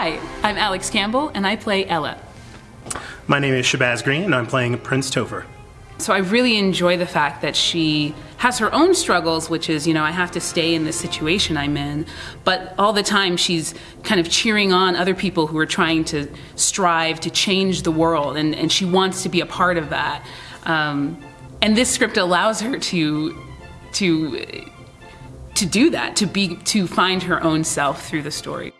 I'm Alex Campbell, and I play Ella. My name is Shabazz Green, and I'm playing Prince Topher. So I really enjoy the fact that she has her own struggles, which is, you know, I have to stay in the situation I'm in, but all the time she's kind of cheering on other people who are trying to strive to change the world, and, and she wants to be a part of that. Um, and this script allows her to, to, to do that, to be, to find her own self through the story.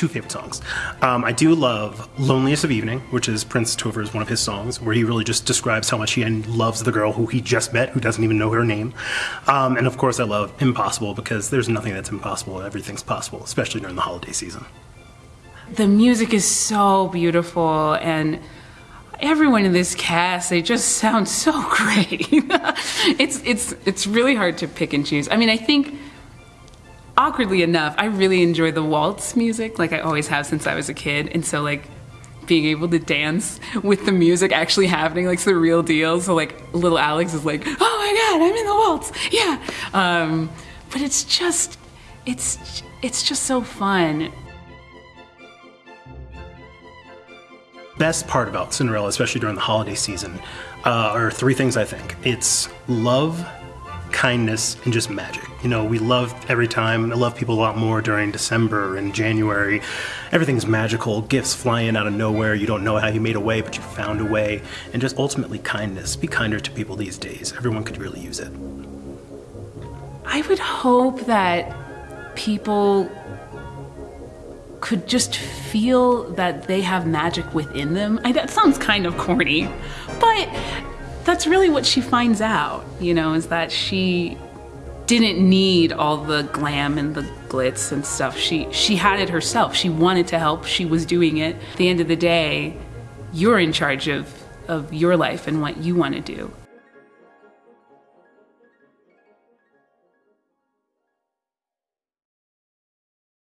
Two favorite songs. Um, I do love Loneliness of Evening, which is Prince Topher's one of his songs, where he really just describes how much he loves the girl who he just met, who doesn't even know her name. Um, and of course, I love Impossible because there's nothing that's impossible, everything's possible, especially during the holiday season. The music is so beautiful and everyone in this cast they just sound so great it's it's it's really hard to pick and choose i mean i think awkwardly enough, I really enjoy the waltz music, like I always have since I was a kid. And so like being able to dance with the music actually happening, like it's the real deal. So like little Alex is like, oh my God, I'm in the waltz. Yeah. Um, but it's just, it's, it's just so fun. Best part about Cinderella, especially during the holiday season, uh, are three things I think. It's love, kindness and just magic. You know, we love every time. I love people a lot more during December and January. Everything's magical, gifts flying out of nowhere. You don't know how you made a way, but you found a way. And just ultimately kindness. Be kinder to people these days. Everyone could really use it. I would hope that people could just feel that they have magic within them. I, that sounds kind of corny, but that's really what she finds out, you know, is that she didn't need all the glam and the glitz and stuff. She she had it herself. She wanted to help. She was doing it. At the end of the day, you're in charge of of your life and what you want to do.